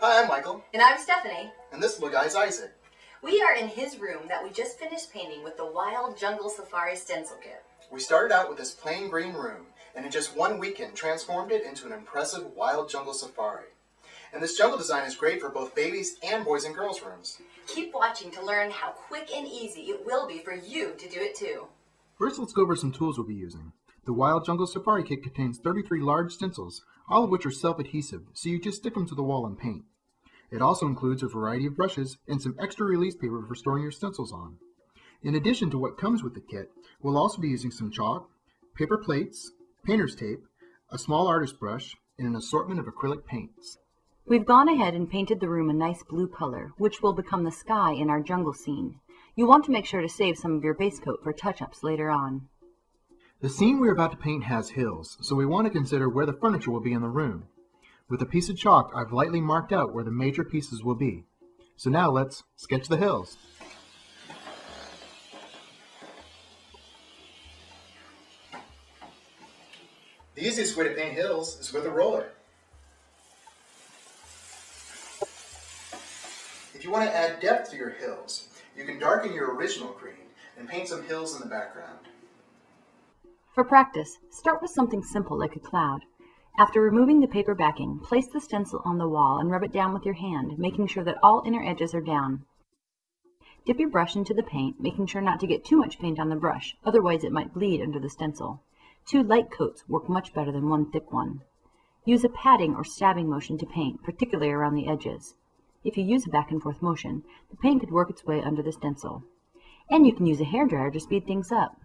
Hi, I'm Michael, And I'm Stephanie. and this little guy's Isaac. We are in his room that we just finished painting with the Wild Jungle Safari stencil kit. We started out with this plain green room, and in just one weekend transformed it into an impressive wild jungle safari. And this jungle design is great for both babies and boys and girls rooms. Keep watching to learn how quick and easy it will be for you to do it too. First, let's go over some tools we'll be using. The Wild Jungle Safari Kit contains 33 large stencils, all of which are self-adhesive, so you just stick them to the wall and paint. It also includes a variety of brushes and some extra release paper for storing your stencils on. In addition to what comes with the kit, we'll also be using some chalk, paper plates, painter's tape, a small artist brush, and an assortment of acrylic paints. We've gone ahead and painted the room a nice blue color, which will become the sky in our jungle scene. You want to make sure to save some of your base coat for touch-ups later on. The scene we're about to paint has hills, so we want to consider where the furniture will be in the room. With a piece of chalk, I've lightly marked out where the major pieces will be. So now let's sketch the hills. The easiest way to paint hills is with a roller. If you want to add depth to your hills, you can darken your original green and paint some hills in the background. For practice, start with something simple like a cloud. After removing the paper backing, place the stencil on the wall and rub it down with your hand, making sure that all inner edges are down. Dip your brush into the paint, making sure not to get too much paint on the brush, otherwise it might bleed under the stencil. Two light coats work much better than one thick one. Use a patting or stabbing motion to paint, particularly around the edges. If you use a back and forth motion, the paint could work its way under the stencil. And you can use a hairdryer to speed things up.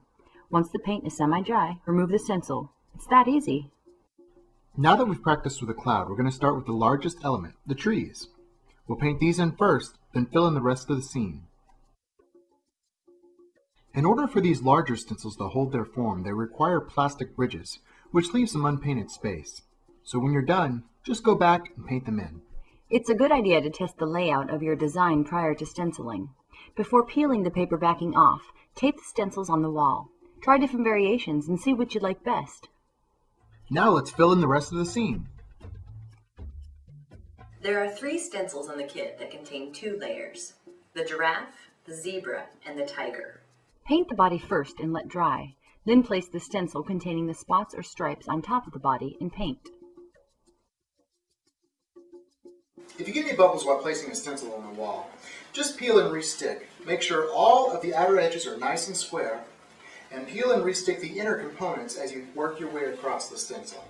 Once the paint is semi-dry, remove the stencil. It's that easy. Now that we've practiced with a cloud, we're going to start with the largest element, the trees. We'll paint these in first, then fill in the rest of the scene. In order for these larger stencils to hold their form, they require plastic bridges, which leaves some unpainted space. So when you're done, just go back and paint them in. It's a good idea to test the layout of your design prior to stenciling. Before peeling the paper backing off, tape the stencils on the wall. Try different variations and see what you like best. Now let's fill in the rest of the scene. There are three stencils in the kit that contain two layers. The giraffe, the zebra, and the tiger. Paint the body first and let dry. Then place the stencil containing the spots or stripes on top of the body and paint. If you get any bubbles while placing a stencil on the wall, just peel and restick. Make sure all of the outer edges are nice and square, and peel and restick the inner components as you work your way across the stencil.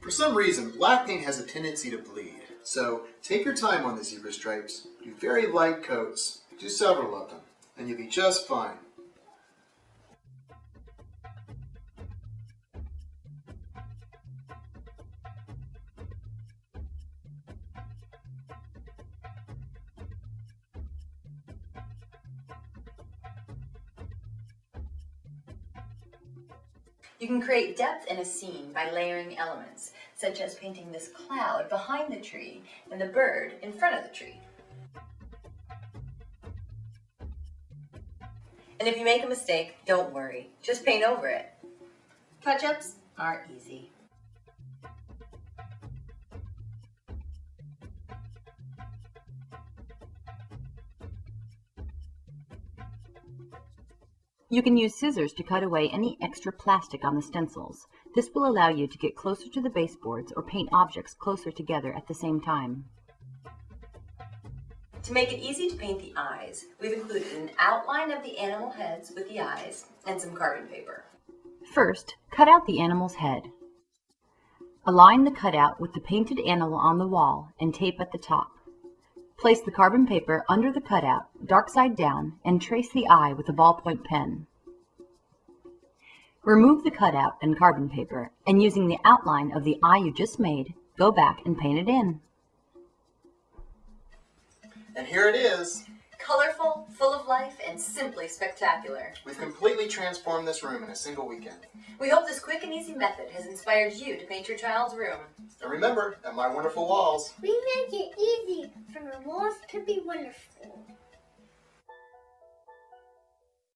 For some reason, black paint has a tendency to bleed, so take your time on the zebra stripes, do very light coats, do several of them, and you'll be just fine. You can create depth in a scene by layering elements, such as painting this cloud behind the tree and the bird in front of the tree. And if you make a mistake, don't worry. Just paint over it. Touch-ups are easy. You can use scissors to cut away any extra plastic on the stencils. This will allow you to get closer to the baseboards or paint objects closer together at the same time. To make it easy to paint the eyes, we've included an outline of the animal heads with the eyes and some carbon paper. First, cut out the animal's head. Align the cutout with the painted animal on the wall and tape at the top. Place the carbon paper under the cutout, dark side down, and trace the eye with a ballpoint pen. Remove the cutout and carbon paper, and using the outline of the eye you just made, go back and paint it in. And here it is. Colorful, full of life, and simply spectacular. We've completely transformed this room in a single weekend. We hope this quick and easy method has inspired you to paint your child's room. And remember, at My Wonderful Walls, We make it easy for the walls to be wonderful.